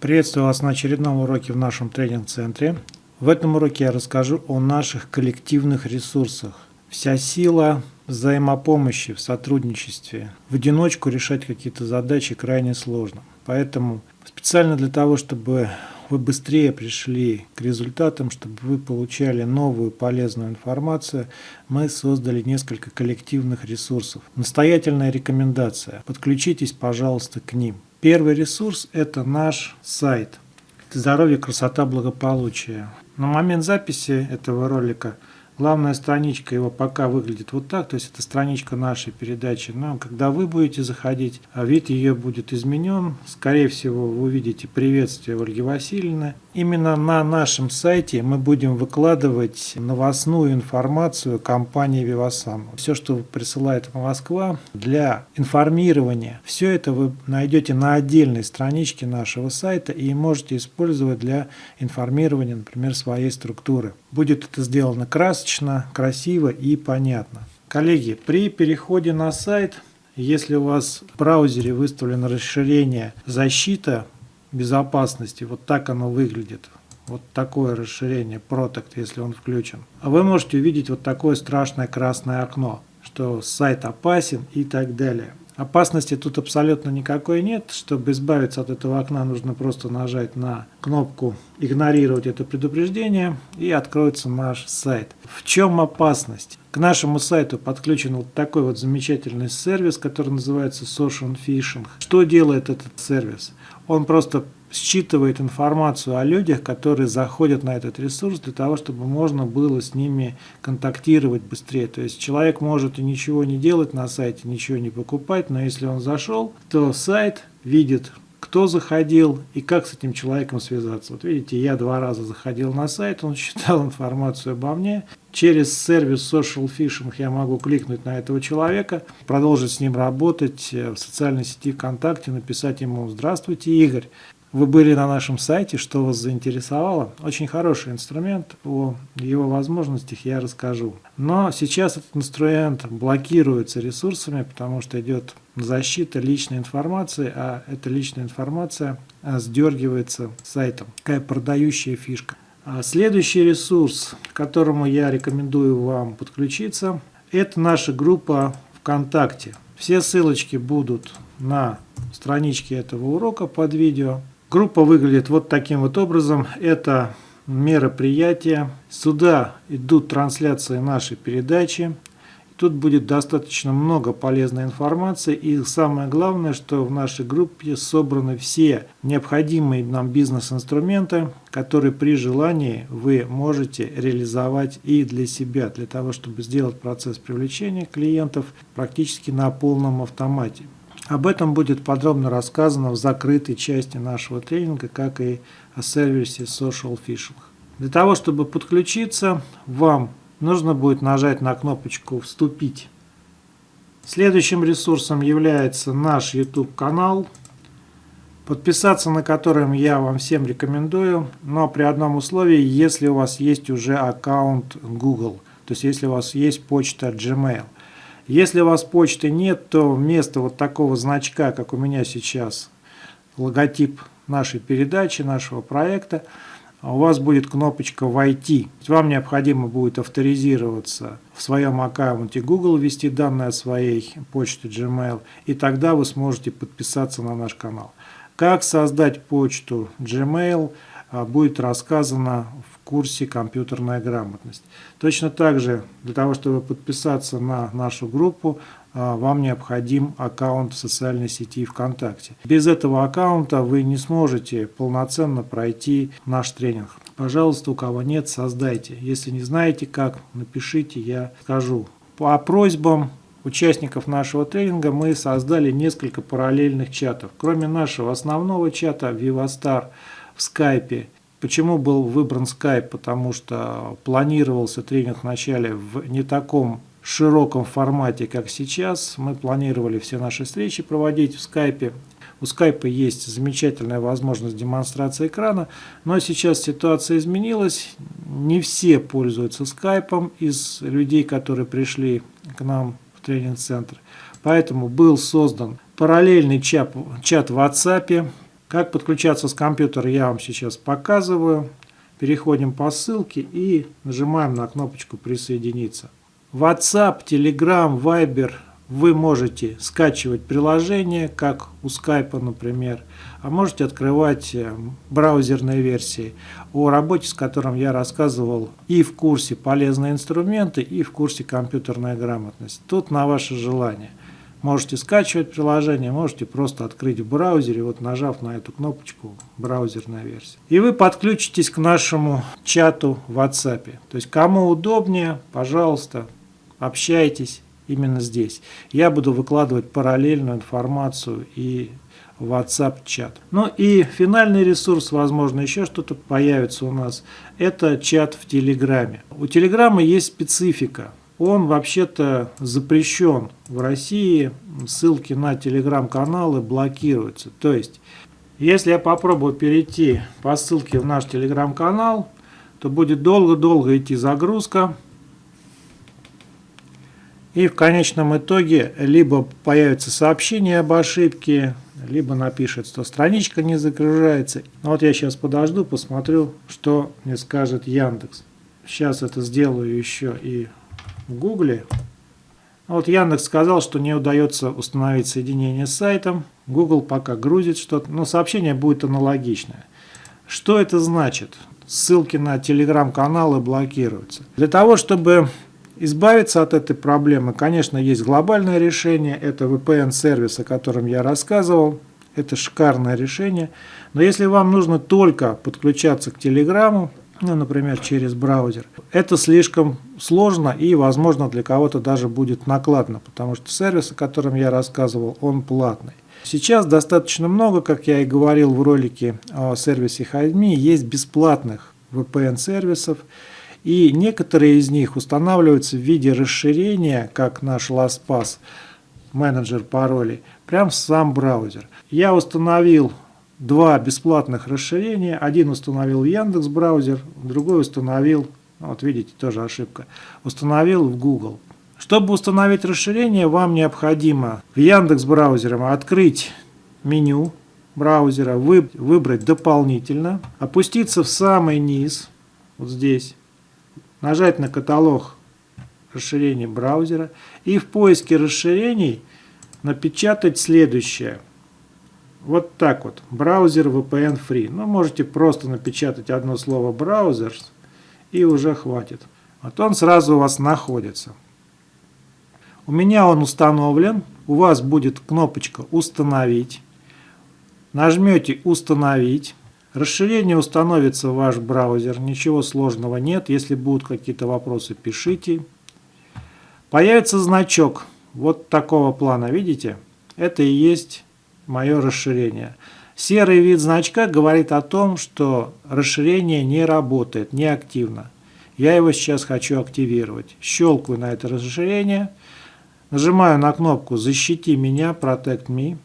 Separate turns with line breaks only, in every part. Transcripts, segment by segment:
Приветствую вас на очередном уроке в нашем тренинг-центре. В этом уроке я расскажу о наших коллективных ресурсах. Вся сила взаимопомощи в сотрудничестве. В одиночку решать какие-то задачи крайне сложно. Поэтому специально для того, чтобы вы быстрее пришли к результатам, чтобы вы получали новую полезную информацию, мы создали несколько коллективных ресурсов. Настоятельная рекомендация. Подключитесь, пожалуйста, к ним. Первый ресурс – это наш сайт «Здоровье, красота, благополучие». На момент записи этого ролика – Главная страничка его пока выглядит вот так, то есть это страничка нашей передачи. Но когда вы будете заходить, а вид ее будет изменен. Скорее всего, вы увидите приветствие Ольги Васильевны. Именно на нашем сайте мы будем выкладывать новостную информацию компании Vivasan. Все, что присылает Москва для информирования, все это вы найдете на отдельной страничке нашего сайта и можете использовать для информирования, например, своей структуры. Будет это сделано красочно, красиво и понятно. Коллеги, при переходе на сайт, если у вас в браузере выставлено расширение «Защита безопасности», вот так оно выглядит. Вот такое расширение Protect, если он включен. А вы можете увидеть вот такое страшное красное окно, что сайт опасен и так далее. Опасности тут абсолютно никакой нет. Чтобы избавиться от этого окна, нужно просто нажать на кнопку «Игнорировать это предупреждение» и откроется наш сайт. В чем опасность? К нашему сайту подключен вот такой вот замечательный сервис, который называется Social Phishing. Что делает этот сервис? Он просто считывает информацию о людях, которые заходят на этот ресурс для того, чтобы можно было с ними контактировать быстрее. То есть человек может и ничего не делать на сайте, ничего не покупать, но если он зашел, то сайт видит, кто заходил и как с этим человеком связаться. Вот видите, я два раза заходил на сайт, он считал информацию обо мне. Через сервис Social Phishing я могу кликнуть на этого человека, продолжить с ним работать в социальной сети ВКонтакте, написать ему «Здравствуйте, Игорь, вы были на нашем сайте, что вас заинтересовало. Очень хороший инструмент, о его возможностях я расскажу. Но сейчас этот инструмент блокируется ресурсами, потому что идет защита личной информации, а эта личная информация а, сдергивается сайтом. Такая продающая фишка. А следующий ресурс, к которому я рекомендую вам подключиться, это наша группа ВКонтакте. Все ссылочки будут на страничке этого урока под видео. Группа выглядит вот таким вот образом. Это мероприятие. Сюда идут трансляции нашей передачи. Тут будет достаточно много полезной информации. И самое главное, что в нашей группе собраны все необходимые нам бизнес-инструменты, которые при желании вы можете реализовать и для себя, для того, чтобы сделать процесс привлечения клиентов практически на полном автомате. Об этом будет подробно рассказано в закрытой части нашего тренинга, как и о сервисе Social Phishing. Для того, чтобы подключиться, вам нужно будет нажать на кнопочку «Вступить». Следующим ресурсом является наш YouTube канал, подписаться на котором я вам всем рекомендую, но при одном условии, если у вас есть уже аккаунт Google, то есть если у вас есть почта Gmail – если у вас почты нет, то вместо вот такого значка, как у меня сейчас, логотип нашей передачи, нашего проекта, у вас будет кнопочка «Войти». Вам необходимо будет авторизироваться в своем аккаунте Google, ввести данные о своей почте Gmail, и тогда вы сможете подписаться на наш канал. Как создать почту Gmail будет рассказано курсе «Компьютерная грамотность». Точно так же, для того, чтобы подписаться на нашу группу, а, вам необходим аккаунт в социальной сети ВКонтакте. Без этого аккаунта вы не сможете полноценно пройти наш тренинг. Пожалуйста, у кого нет, создайте. Если не знаете как, напишите, я скажу. По просьбам участников нашего тренинга мы создали несколько параллельных чатов. Кроме нашего основного чата VivaStar в скайпе Почему был выбран Skype? Потому что планировался тренинг вначале в не таком широком формате, как сейчас. Мы планировали все наши встречи проводить в Skype. У Skype есть замечательная возможность демонстрации экрана, но сейчас ситуация изменилась. Не все пользуются Skype из людей, которые пришли к нам в тренинг-центр. Поэтому был создан параллельный чат, чат в WhatsApp, Как подключаться с компьютера я вам сейчас показываю. Переходим по ссылке и нажимаем на кнопочку «Присоединиться». WhatsApp, Telegram, Viber вы можете скачивать приложение, как у Skype, например, а можете открывать э, браузерные версии, о работе с которым я рассказывал и в курсе «Полезные инструменты», и в курсе «Компьютерная грамотность». Тут на ваше желание. Можете скачивать приложение, можете просто открыть в браузере, вот нажав на эту кнопочку «Браузерная версия». И вы подключитесь к нашему чату в WhatsApp. То есть кому удобнее, пожалуйста, общайтесь именно здесь. Я буду выкладывать параллельную информацию и в WhatsApp чат. Ну и финальный ресурс, возможно, еще что-то появится у нас, это чат в Телеграме. У Телеграма есть специфика. Он вообще-то запрещен в России, ссылки на телеграм-каналы блокируются. То есть, если я попробую перейти по ссылке в наш телеграм-канал, то будет долго-долго идти загрузка. И в конечном итоге либо появится сообщение об ошибке, либо напишет, что страничка не загружается. Ну вот я сейчас подожду, посмотрю, что мне скажет Яндекс. Сейчас это сделаю еще и в Гугле. Ну вот Яндекс сказал, что не удается установить соединение с сайтом. Google пока грузит что-то, но сообщение будет аналогичное. Что это значит? Ссылки на телеграм-каналы блокируются. Для того, чтобы Избавиться от этой проблемы, конечно, есть глобальное решение, это VPN-сервис, о котором я рассказывал, это шикарное решение. Но если вам нужно только подключаться к Телеграму, ну, например, через браузер, это слишком сложно и, возможно, для кого-то даже будет накладно, потому что сервис, о котором я рассказывал, он платный. Сейчас достаточно много, как я и говорил в ролике о сервисе HideMe, есть бесплатных VPN-сервисов, и некоторые из них устанавливаются в виде расширения, как наш LastPass, менеджер паролей, прямо в сам браузер. Я установил два бесплатных расширения. Один установил Яндекс браузер, другой установил, вот видите, тоже ошибка, установил в Google. Чтобы установить расширение, вам необходимо в Яндекс браузере открыть меню браузера, выбрать дополнительно, опуститься в самый низ, вот здесь, нажать на каталог расширений браузера и в поиске расширений напечатать следующее. Вот так вот. Браузер VPN Free. Ну, можете просто напечатать одно слово браузер и уже хватит. Вот он сразу у вас находится. У меня он установлен. У вас будет кнопочка «Установить». Нажмете «Установить». Расширение установится в ваш браузер, ничего сложного нет. Если будут какие-то вопросы, пишите. Появится значок вот такого плана, видите? Это и есть мое расширение. Серый вид значка говорит о том, что расширение не работает, не активно. Я его сейчас хочу активировать. Щелкаю на это расширение, нажимаю на кнопку «Защити меня», «Protect me»,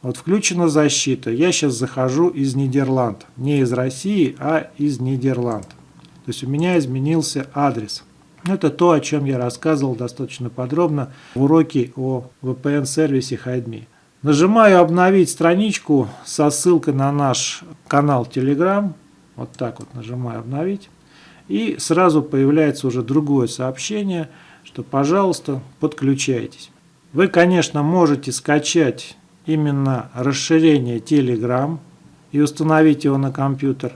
вот включена защита. Я сейчас захожу из Нидерланд. Не из России, а из Нидерланд. То есть у меня изменился адрес. Это то, о чем я рассказывал достаточно подробно в уроке о VPN-сервисе HideMe. Нажимаю «Обновить страничку» со ссылкой на наш канал Telegram. Вот так вот нажимаю «Обновить». И сразу появляется уже другое сообщение, что, пожалуйста, подключайтесь. Вы, конечно, можете скачать именно расширение Telegram и установить его на компьютер.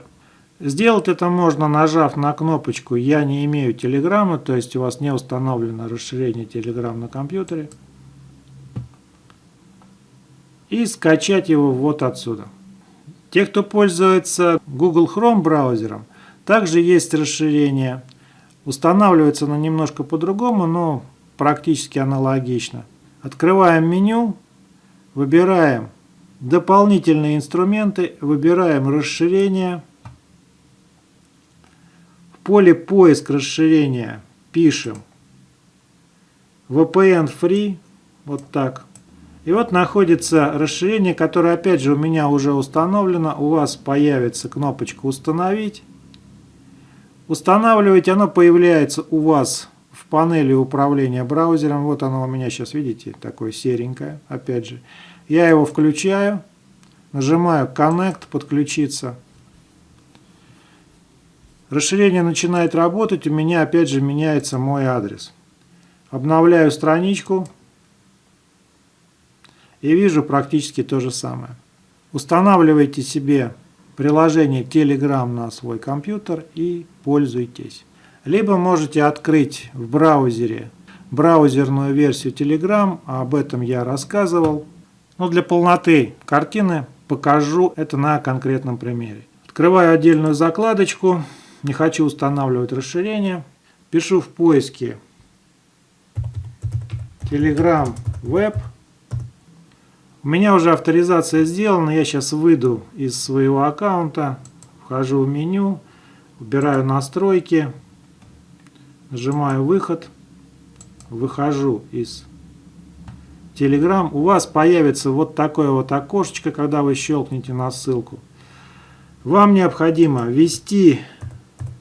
Сделать это можно, нажав на кнопочку «Я не имею Телеграма», то есть у вас не установлено расширение Telegram на компьютере. И скачать его вот отсюда. Те, кто пользуется Google Chrome браузером, также есть расширение. Устанавливается оно немножко по-другому, но практически аналогично. Открываем меню Выбираем дополнительные инструменты, выбираем расширение. В поле поиск расширения пишем VPN Free, вот так. И вот находится расширение, которое опять же у меня уже установлено. У вас появится кнопочка «Установить». Устанавливать оно появляется у вас в панели управления браузером. Вот оно у меня сейчас, видите, такое серенькое, опять же. Я его включаю, Нажимаю Connect, подключиться. Расширение начинает работать, у меня опять же меняется мой адрес. Обновляю страничку и вижу практически то же самое. Устанавливайте себе приложение Telegram на свой компьютер и пользуйтесь. Либо можете открыть в браузере браузерную версию Telegram, об этом я рассказывал. Но для полноты картины покажу это на конкретном примере. Открываю отдельную закладочку, не хочу устанавливать расширение. Пишу в поиске Telegram Web. У меня уже авторизация сделана, я сейчас выйду из своего аккаунта, вхожу в меню, выбираю настройки, нажимаю выход, выхожу из Telegram, у вас появится вот такое вот окошечко, когда вы щелкнете на ссылку. Вам необходимо ввести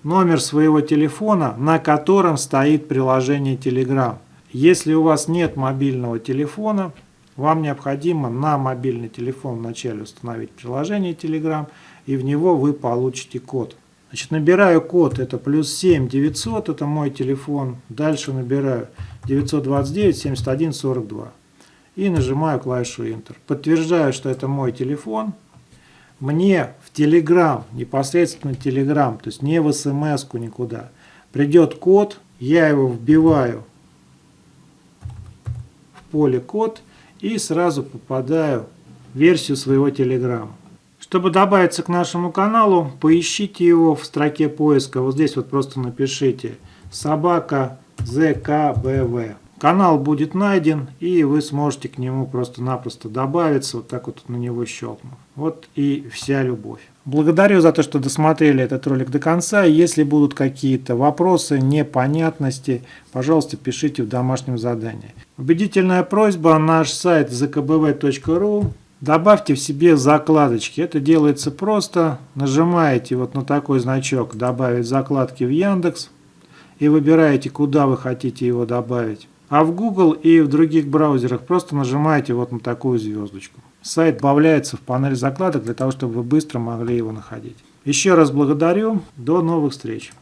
номер своего телефона, на котором стоит приложение Telegram. Если у вас нет мобильного телефона, вам необходимо на мобильный телефон вначале установить приложение Telegram, и в него вы получите код. Значит, набираю код, это плюс 7 900, это мой телефон. Дальше набираю 929 71 42 и нажимаю клавишу Enter. Подтверждаю, что это мой телефон. Мне в Telegram, непосредственно Telegram, то есть не в смс никуда, придет код, я его вбиваю в поле код и сразу попадаю в версию своего Telegram. Чтобы добавиться к нашему каналу, поищите его в строке поиска. Вот здесь вот просто напишите собака ЗКБВ. Канал будет найден, и вы сможете к нему просто-напросто добавиться, вот так вот на него щелкнув. Вот и вся любовь. Благодарю за то, что досмотрели этот ролик до конца. Если будут какие-то вопросы, непонятности, пожалуйста, пишите в домашнем задании. Убедительная просьба, наш сайт zkbv.ru. Добавьте в себе закладочки. Это делается просто. Нажимаете вот на такой значок «Добавить закладки в Яндекс» и выбираете, куда вы хотите его добавить. А в Google и в других браузерах просто нажимаете вот на такую звездочку. Сайт добавляется в панель закладок для того, чтобы вы быстро могли его находить. Еще раз благодарю. До новых встреч.